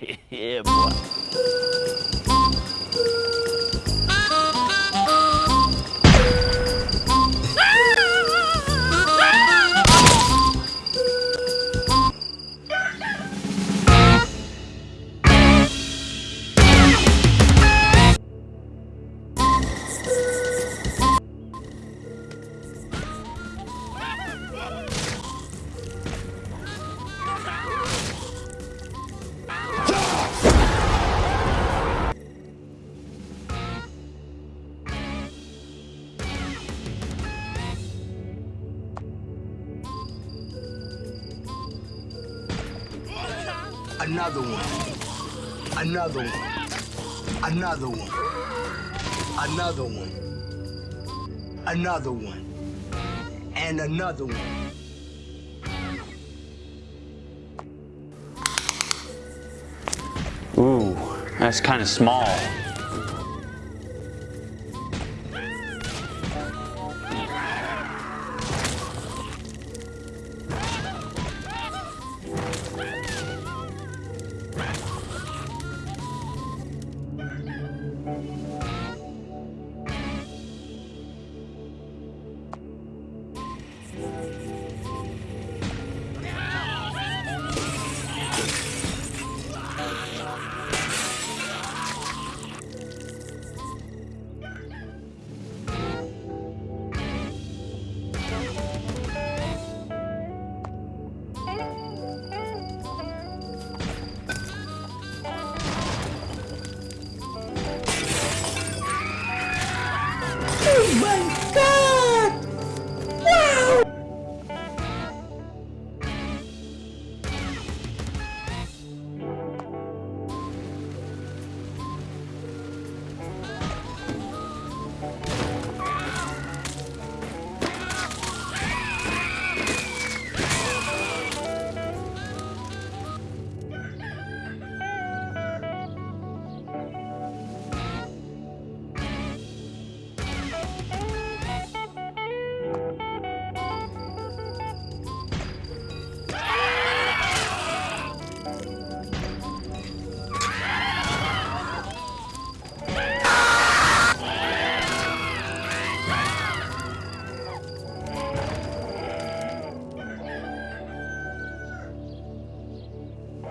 嘿嘿，boy。Another one. Another one. Another one. Another one. Another one. And another one. Ooh, that's kind of small.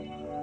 Thank